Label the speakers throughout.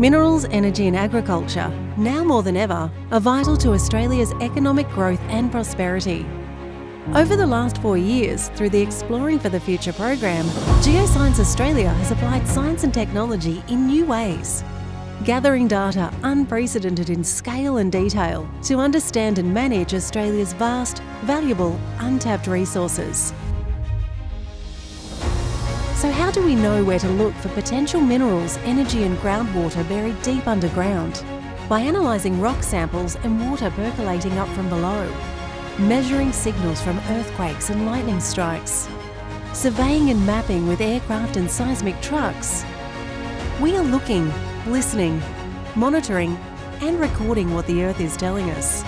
Speaker 1: Minerals, energy and agriculture, now more than ever, are vital to Australia's economic growth and prosperity. Over the last four years, through the Exploring for the Future program, Geoscience Australia has applied science and technology in new ways. Gathering data unprecedented in scale and detail to understand and manage Australia's vast, valuable, untapped resources. So how do we know where to look for potential minerals, energy and groundwater buried deep underground? By analysing rock samples and water percolating up from below, measuring signals from earthquakes and lightning strikes, surveying and mapping with aircraft and seismic trucks. We are looking, listening, monitoring and recording what the Earth is telling us.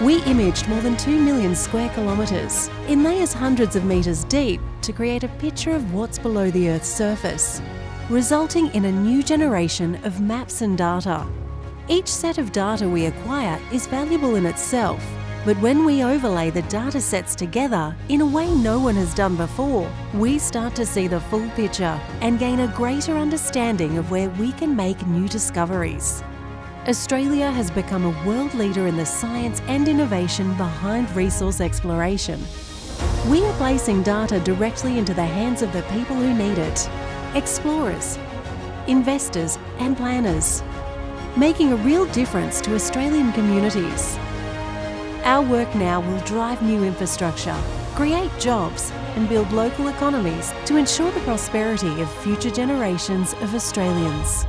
Speaker 1: We imaged more than 2 million square kilometres in layers hundreds of metres deep to create a picture of what's below the Earth's surface, resulting in a new generation of maps and data. Each set of data we acquire is valuable in itself, but when we overlay the data sets together in a way no one has done before, we start to see the full picture and gain a greater understanding of where we can make new discoveries. Australia has become a world leader in the science and innovation behind resource exploration. We are placing data directly into the hands of the people who need it, explorers, investors and planners, making a real difference to Australian communities. Our work now will drive new infrastructure, create jobs and build local economies to ensure the prosperity of future generations of Australians.